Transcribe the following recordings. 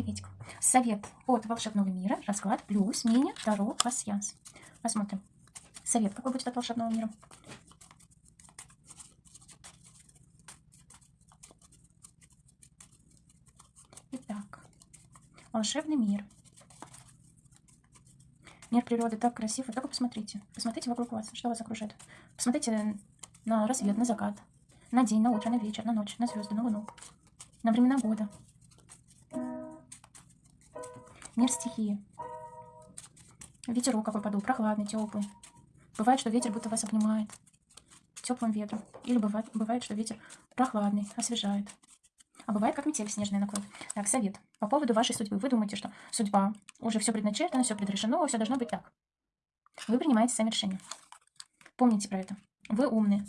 Приветик. Совет от волшебного мира. Расклад плюс мини Таро пасьянс. Посмотрим. Совет какой будет от волшебного мира. Итак. Волшебный мир. Мир природы так красив. Вы только посмотрите. Посмотрите вокруг вас, что вас окружает. Посмотрите на рассвет, на закат, на день, на утро, на вечер, на ночь, на звезды, на луну, на времена года. Мир стихии. Ветерок какой подул, прохладный, теплый. Бывает, что ветер будто вас обнимает теплым ветром. Или бывает, бывает, что ветер прохладный, освежает. А бывает, как метель снежная накроет. Так, совет. По поводу вашей судьбы. Вы думаете, что судьба, уже все предначертано, все предрешено, все должно быть так. Вы принимаете сами решения. Помните про это. Вы умные.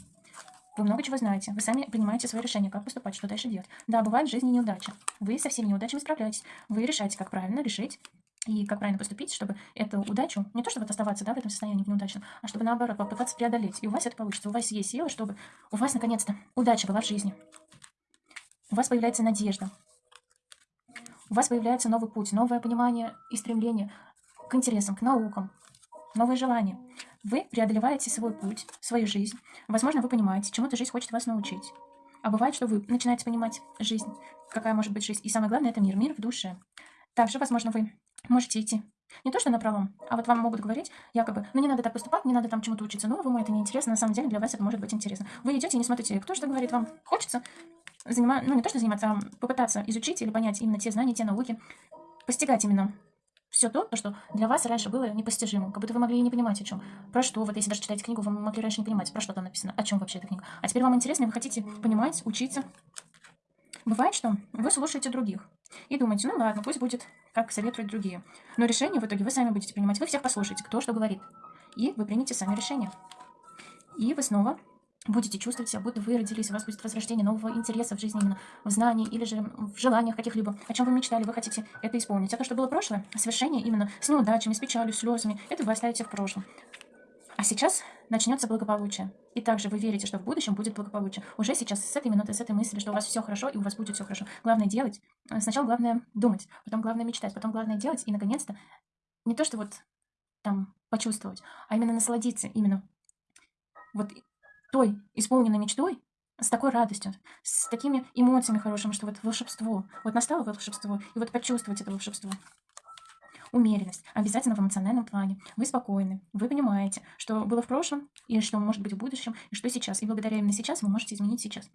Вы много чего знаете. Вы сами принимаете свои решения, как поступать, что дальше делать. Да, бывает в жизни неудачи. Вы со всеми неудачами справляетесь. Вы решаете, как правильно решить и как правильно поступить, чтобы эту удачу, не то чтобы оставаться да, в этом состоянии неудачном, а чтобы наоборот попытаться преодолеть. И у вас это получится. У вас есть сила, чтобы у вас наконец-то удача была в жизни. У вас появляется надежда. У вас появляется новый путь, новое понимание и стремление к интересам, к наукам, новые желания. Вы преодолеваете свой путь, свою жизнь. Возможно, вы понимаете, чему-то жизнь хочет вас научить. А бывает, что вы начинаете понимать жизнь, какая может быть жизнь. И самое главное, это мир, мир в душе. Также, возможно, вы можете идти не то, что на пролом, а вот вам могут говорить, якобы, ну не надо так поступать, не надо там чему-то учиться новому, это неинтересно, на самом деле для вас это может быть интересно. Вы идете и не смотрите, кто что говорит вам. Хочется заниматься, ну не то, что заниматься, а попытаться изучить или понять именно те знания, те науки, постигать именно все то, что для вас раньше было непостижимым, как будто вы могли не понимать, о чем. Про что, вот если даже читаете книгу, вы могли раньше не понимать, про что там написано, о чем вообще эта книга. А теперь вам интересно, вы хотите понимать, учиться. Бывает, что вы слушаете других и думаете, ну ладно, пусть будет, как советуют другие. Но решение в итоге вы сами будете принимать. Вы всех послушаете, кто что говорит. И вы примете сами решение. И вы снова будете чувствовать себя, будто вы родились, у вас будет возрождение нового интереса в жизни, именно в знании или же в желаниях каких-либо, о чем вы мечтали, вы хотите это исполнить. А то, что было прошлое, совершение именно с неудачами, с печалью, слезами, это вы оставите в прошлом. А сейчас начнется благополучие. И также вы верите, что в будущем будет благополучие. Уже сейчас, с этой минуты, с этой мысли, что у вас все хорошо и у вас будет все хорошо. Главное делать. Сначала главное думать, потом главное мечтать, потом главное делать. И, наконец-то, не то, что вот там почувствовать, а именно насладиться именно вот той исполненной мечтой, с такой радостью, с такими эмоциями хорошими, что вот волшебство, вот настало волшебство, и вот почувствовать это волшебство. Умеренность. Обязательно в эмоциональном плане. Вы спокойны, вы понимаете, что было в прошлом, и что может быть в будущем, и что сейчас. И благодаря именно сейчас вы можете изменить сейчас.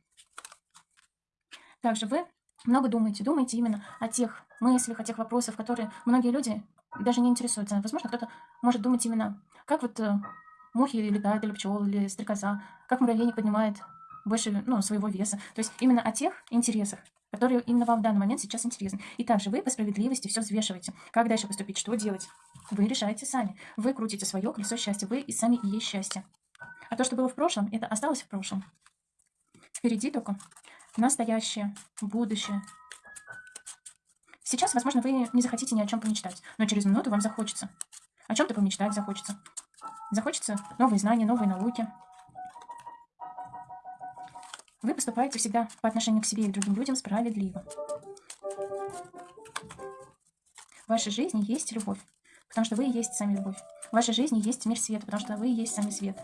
Также вы много думаете, думаете именно о тех мыслях, о тех вопросах, которые многие люди даже не интересуются. Возможно, кто-то может думать именно, как вот э, мухи летают, или пчелы, или стрекоза, как муравейник поднимает больше ну, своего веса. То есть именно о тех интересах, которые именно вам в данный момент сейчас интересны. И также вы по справедливости все взвешиваете. Как дальше поступить, что делать? Вы решаете сами. Вы крутите свое колесо счастья. Вы и сами и есть счастье. А то, что было в прошлом, это осталось в прошлом. Впереди только настоящее, будущее. Сейчас, возможно, вы не захотите ни о чем помечтать, но через минуту вам захочется. О чем-то помечтать захочется. Захочется новые знания, новые науки. Вы поступаете всегда по отношению к себе и к другим людям справедливо. В вашей жизни есть любовь, потому что вы и есть сами любовь. В вашей жизни есть мир света, потому что вы и есть сами свет.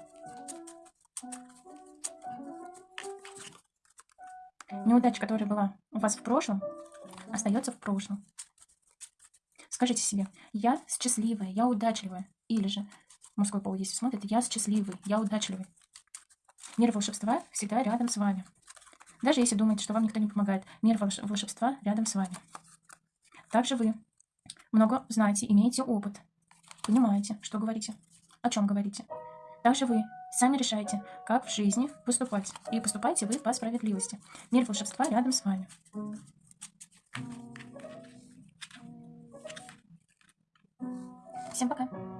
Неудача, которая была у вас в прошлом, остается в прошлом. Скажите себе, я счастливая, я удачливая. Или же мужской пол, если смотрит, я счастливый, я удачливый. Мир волшебства всегда рядом с вами. Даже если думаете, что вам никто не помогает, мир волшебства рядом с вами. Также вы много знаете, имеете опыт, понимаете, что говорите, о чем говорите. Также вы сами решаете, как в жизни поступать. И поступаете вы по справедливости. Мир волшебства рядом с вами. Всем пока!